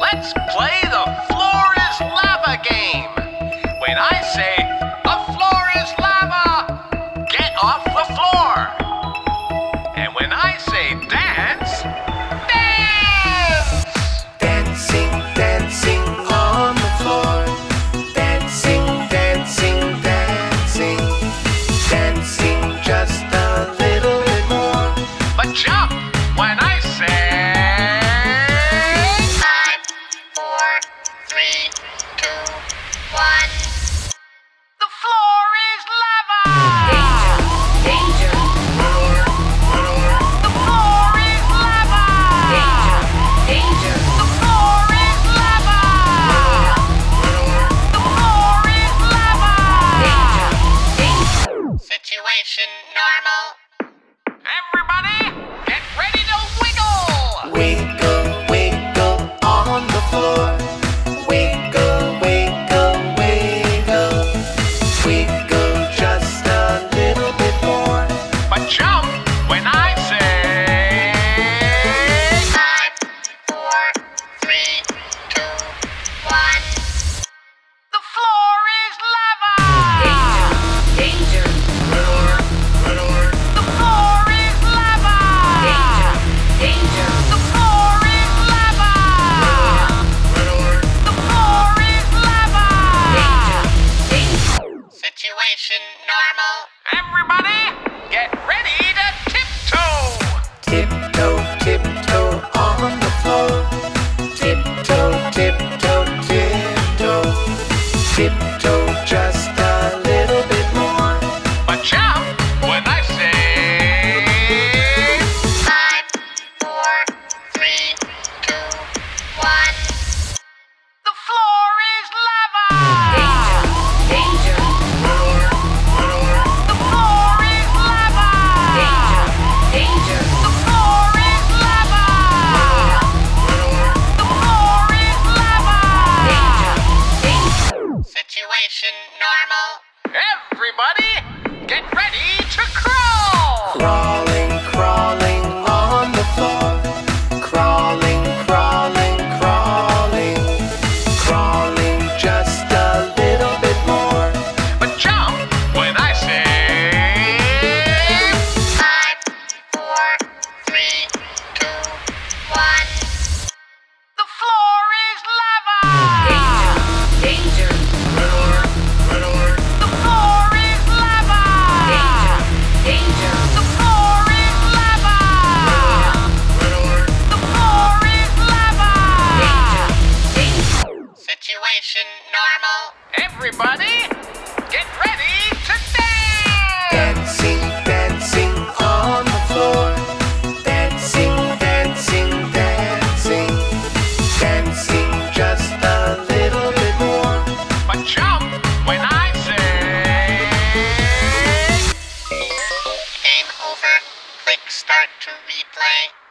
Let's play the floor is lava game. When I say the floor is lava, get off the floor. And when I say dance, dance. Dancing, dancing on the floor. Dancing, dancing, dancing. Dancing just a little bit more. But jump. situation normal. Everybody! Everybody, situation normal. Everybody, get ready everybody! Get ready to dance! Dancing, dancing on the floor. Dancing, dancing, dancing. Dancing just a little bit more. But jump when I say... Game over. Click start to replay.